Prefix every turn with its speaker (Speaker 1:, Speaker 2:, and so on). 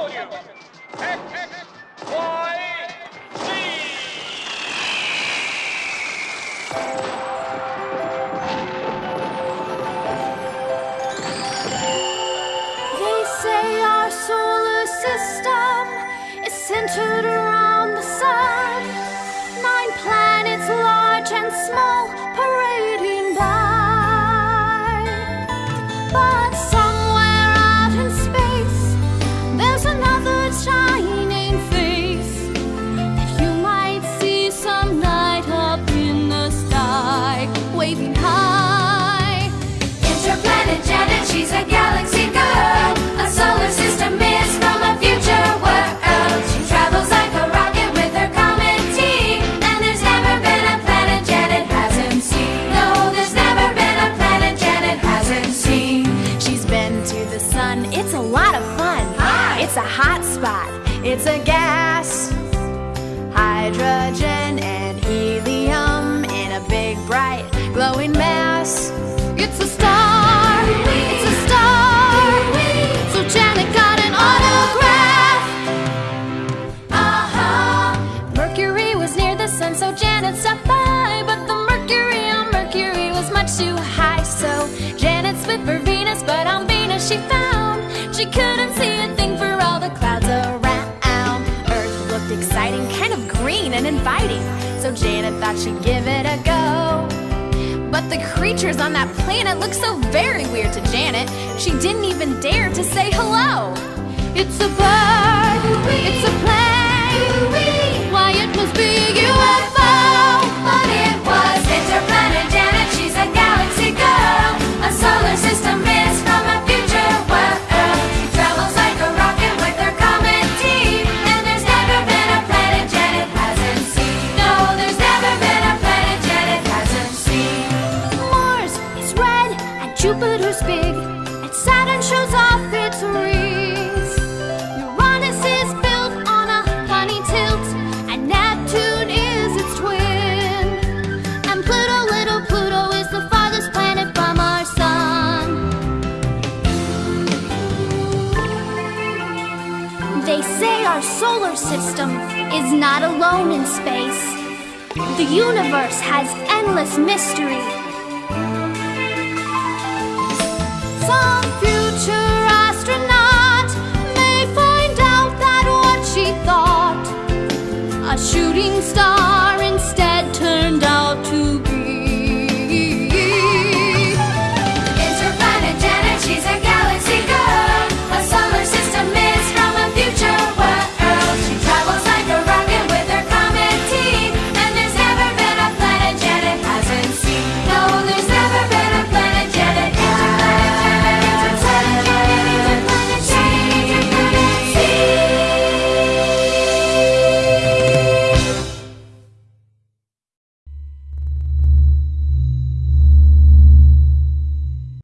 Speaker 1: They say our solar system is centered around
Speaker 2: Interplanet Janet, she's a galaxy girl. A solar system is from a future world. She travels like a rocket with her comet team. And there's never been a planet Janet hasn't seen. No, there's never been a planet Janet hasn't seen.
Speaker 1: She's been to the sun, it's a lot of fun.
Speaker 2: Hi.
Speaker 1: It's a hot spot, it's a gas. Hydrogen she found she couldn't see a thing for all the clouds around. Earth looked exciting, kind of green and inviting, so Janet thought she'd give it a go. But the creatures on that planet looked so very weird to Janet, she didn't even dare to say hello. It's a bird, it's a plane. Saturn shows off its rings. Uranus is built on a funny tilt, and Neptune is its twin. And Pluto, little Pluto, is the farthest planet from our sun. They say our solar system is not alone in space. The universe has endless mystery. a shooting star.